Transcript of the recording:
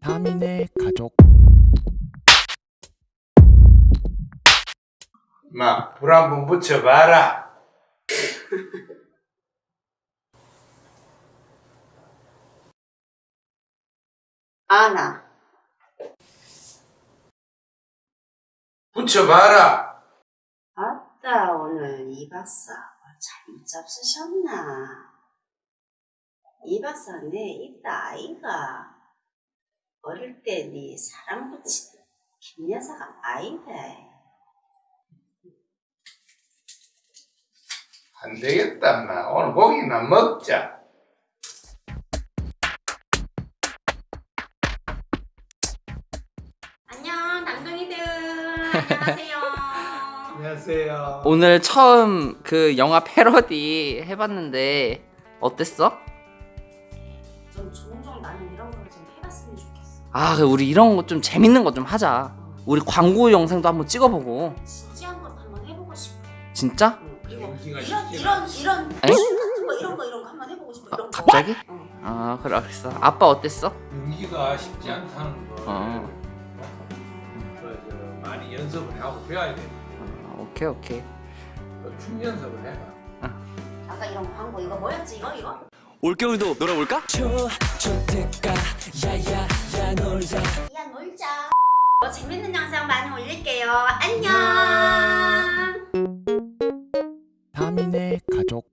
다민의 가족 마, 불 한 번 붙여봐라. 아나 붙여봐라. 아따 오늘 이 박사 잘못 잡수셨나 이 박사 내 있다 아이가 어릴 때 네 사랑 붙이던 김여사가 아이가 안 되겠다, 마. 오늘 고기나 먹자. 안녕 남동이들 안녕하세요 안녕하세요. 오늘 처음 그 영화 패러디 해봤는데 어땠어? 아 그래, 우리 이런 거 좀 재밌는 거 좀 하자 우리 광고 영상도 한번 찍어보고 진지한 것 한번 해보고 싶어 진짜? 응, 연기가 이런 이런 이런 에? 같은 거 이런 거 이런 거 한번 해보고 싶어 이런 거 갑자기? 응. 아 그래 알겠어 아빠 어땠어? 연기가 쉽지 않다는 걸. 어. 많이 연습을 하고 배워야 돼. 아, 오케이 오케이 그춤 연습을 해봐. 아까 이런 광고 이거 뭐였지 이거 이거? 올겨울도 놀아볼까? 야 놀자 더 어, 재밌는 영상 많이 올릴게요. 안녕! 음. 다민의 가족